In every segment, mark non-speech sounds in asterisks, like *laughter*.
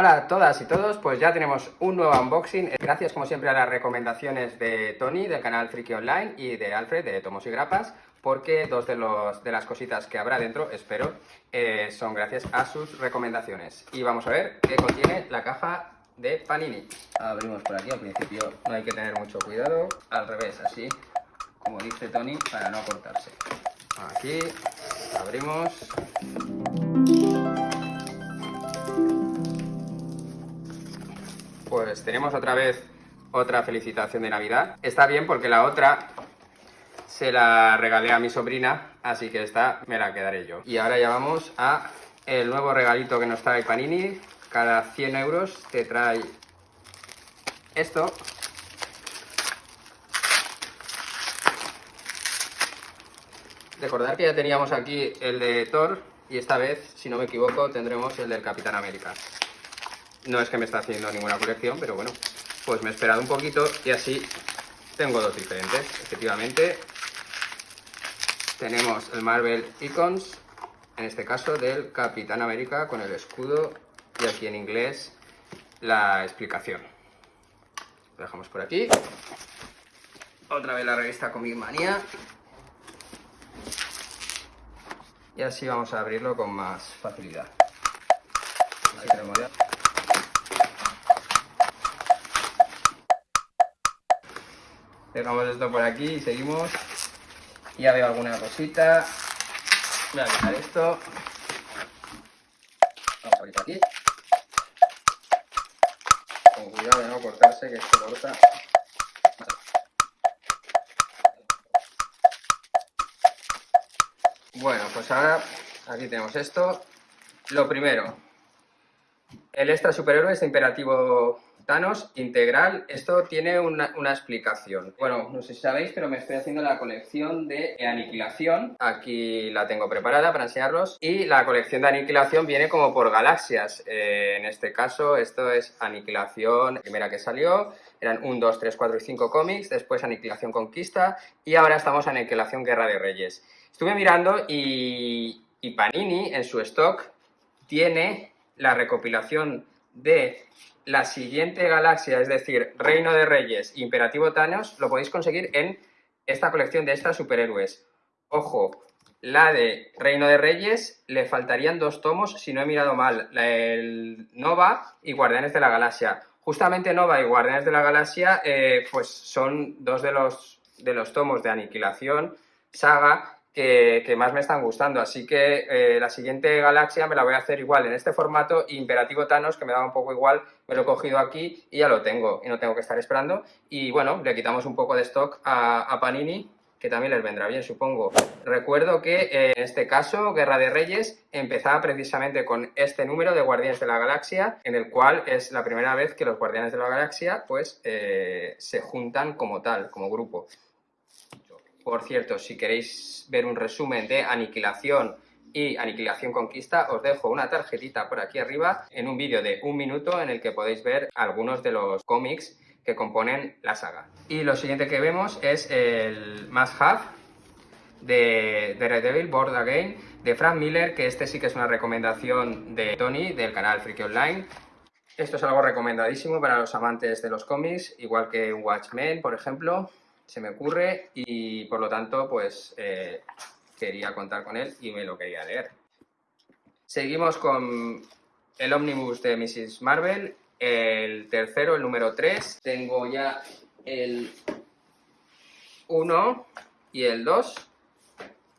Hola a todas y todos, pues ya tenemos un nuevo unboxing. Gracias como siempre a las recomendaciones de Tony del canal Friki Online y de Alfred de Tomos y Grapas, porque dos de, los, de las cositas que habrá dentro, espero, eh, son gracias a sus recomendaciones. Y vamos a ver qué contiene la caja de Panini. Abrimos por aquí, al principio no hay que tener mucho cuidado, al revés, así como dice Tony, para no cortarse. Aquí abrimos. Pues tenemos otra vez otra felicitación de Navidad. Está bien porque la otra se la regalé a mi sobrina, así que esta me la quedaré yo. Y ahora ya vamos a el nuevo regalito que nos trae Panini. Cada 100 euros te trae esto. Recordar que ya teníamos aquí el de Thor y esta vez, si no me equivoco, tendremos el del Capitán América. No es que me está haciendo ninguna colección, pero bueno, pues me he esperado un poquito y así tengo dos diferentes. Efectivamente, tenemos el Marvel Icons, en este caso del Capitán América con el escudo y aquí en inglés la explicación. Lo dejamos por aquí. Otra vez la revista Comic Manía. Y así vamos a abrirlo con más facilidad. Ahí tenemos ya. Dejamos esto por aquí y seguimos. Ya veo alguna cosita. Voy a quitar esto. Vamos a aquí. Con cuidado de no cortarse, que esto corta. Bueno, pues ahora aquí tenemos esto. Lo primero, el extra superhéroe es imperativo Thanos integral, esto tiene una, explicación. Bueno, no sé si sabéis, pero me estoy haciendo la colección de aniquilación. Aquí la tengo preparada para enseñaros. Y la colección de aniquilación viene como por galaxias. Eh, en este caso, esto es aniquilación, la primera que salió. Eran 1, 2, 3, 4 y 5 cómics. Después aniquilación conquista. Y ahora estamos en aniquilación guerra de reyes. Estuve mirando y Panini en su stock tiene la recopilación de la siguiente galaxia, es decir, Reino de Reyes, Imperativo Thanos, lo podéis conseguir en esta colección de estas superhéroes. Ojo, la de Reino de Reyes le faltarían dos tomos, si no he mirado mal, el Nova y Guardianes de la Galaxia. Justamente Nova y Guardianes de la Galaxia eh, pues son dos de los, de los tomos de Aniquilación, saga, que, más me están gustando. Así que eh, la siguiente galaxia me la voy a hacer igual en este formato. Imperativo Thanos, que me daba un poco igual, me lo he cogido aquí y ya lo tengo. Y no tengo que estar esperando. Y bueno, le quitamos un poco de stock a, Panini, que también les vendrá bien, supongo. Recuerdo que eh, en este caso, Guerra de Reyes, empezaba precisamente con este número de Guardianes de la Galaxia, en el cual es la primera vez que los Guardianes de la Galaxia pues eh, se juntan como tal, como grupo. Por cierto, si queréis ver un resumen de Aniquilación y Aniquilación Conquista, os dejo una tarjetita por aquí arriba en un vídeo de un minuto en el que podéis ver algunos de los cómics que componen la saga. Y lo siguiente que vemos es el Must Have de Daredevil Board Again de Frank Miller, que este sí que es una recomendación de Tony del canal Freaky Online. Esto es algo recomendadísimo para los amantes de los cómics, igual que Watchmen, por ejemplo se me ocurre y por lo tanto pues eh, quería contar con él y me lo quería leer. Seguimos con el ómnibus de Mrs. Marvel, el tercero, el número 3. Tengo ya el 1 y el 2.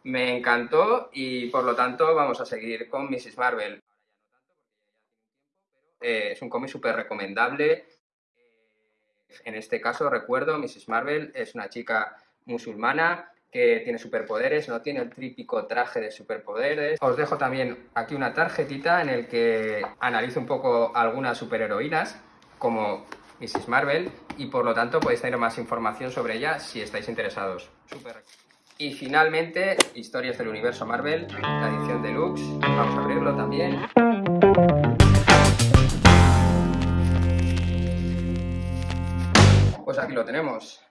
Me encantó y por lo tanto vamos a seguir con Mrs. Marvel. Eh, es un cómic súper recomendable, en este caso, recuerdo, Mrs. Marvel es una chica musulmana que tiene superpoderes, no tiene el típico traje de superpoderes. Os dejo también aquí una tarjetita en el que analizo un poco algunas superheroínas, como Mrs. Marvel, y por lo tanto podéis tener más información sobre ella si estáis interesados. Y finalmente, Historias del Universo Marvel, la edición deluxe. Vamos a abrirlo también. Aquí lo tenemos.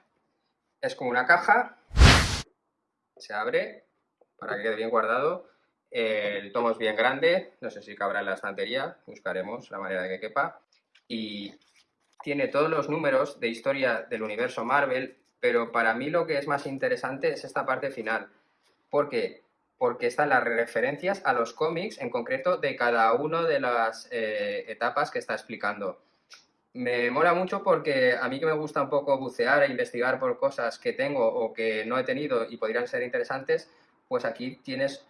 Es como una caja, se abre para que quede bien guardado. El tomo es bien grande, no sé si cabrá en la estantería, buscaremos la manera de que quepa. Y tiene todos los números de historia del universo Marvel, pero para mí lo que es más interesante es esta parte final. ¿Por qué? Porque están las referencias a los cómics, en concreto de cada una de las eh, etapas que está explicando. Me mola mucho porque a mí que me gusta un poco bucear e investigar por cosas que tengo o que no he tenido y podrían ser interesantes, pues aquí tienes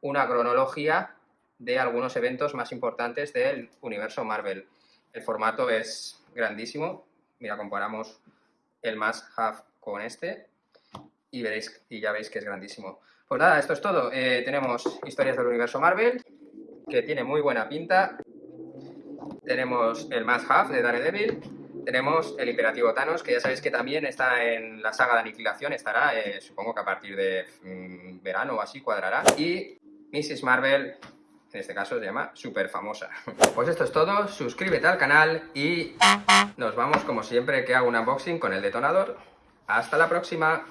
una cronología de algunos eventos más importantes del universo Marvel. El formato es grandísimo. Mira, comparamos el más half con este y veréis y ya veis que es grandísimo. Pues nada, esto es todo. Eh, tenemos historias del universo Marvel, que tiene muy buena pinta. Tenemos el más half de Daredevil. Tenemos el Imperativo Thanos, que ya sabéis que también está en la saga de Aniquilación, estará, eh, supongo que a partir de mm, verano o así cuadrará. Y Mrs. Marvel, en este caso se llama Super Famosa. *laughs* Pues esto es todo, suscríbete al canal y nos vamos como siempre que hago un unboxing con el detonador. ¡Hasta la próxima!